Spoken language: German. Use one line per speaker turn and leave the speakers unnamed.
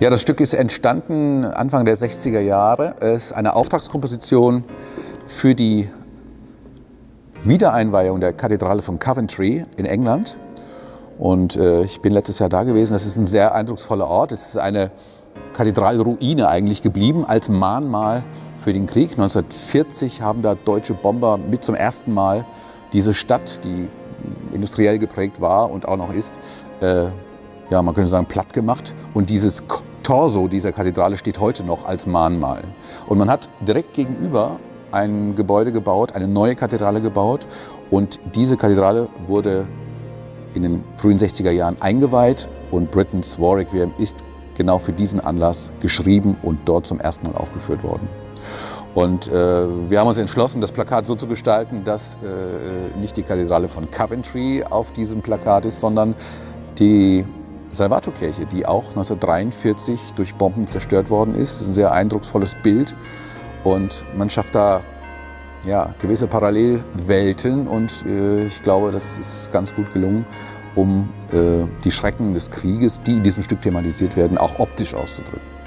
Ja, das Stück ist entstanden Anfang der 60er Jahre. Es ist eine Auftragskomposition für die Wiedereinweihung der Kathedrale von Coventry in England. Und äh, ich bin letztes Jahr da gewesen. Das ist ein sehr eindrucksvoller Ort. Es ist eine Kathedralruine eigentlich geblieben als Mahnmal für den Krieg. 1940 haben da deutsche Bomber mit zum ersten Mal diese Stadt, die industriell geprägt war und auch noch ist, äh, ja, man könnte sagen, platt gemacht. Und dieses Torso dieser Kathedrale steht heute noch als Mahnmal. Und man hat direkt gegenüber ein Gebäude gebaut, eine neue Kathedrale gebaut. Und diese Kathedrale wurde in den frühen 60er Jahren eingeweiht und Britain's War Requiem ist genau für diesen Anlass geschrieben und dort zum ersten Mal aufgeführt worden. Und äh, wir haben uns entschlossen, das Plakat so zu gestalten, dass äh, nicht die Kathedrale von Coventry auf diesem Plakat ist, sondern die Salvatorkirche, die auch 1943 durch Bomben zerstört worden ist. Das ist ein sehr eindrucksvolles Bild und man schafft da ja, gewisse Parallelwelten und äh, ich glaube, das ist ganz gut gelungen, um äh, die Schrecken des Krieges, die in diesem Stück thematisiert werden, auch optisch auszudrücken.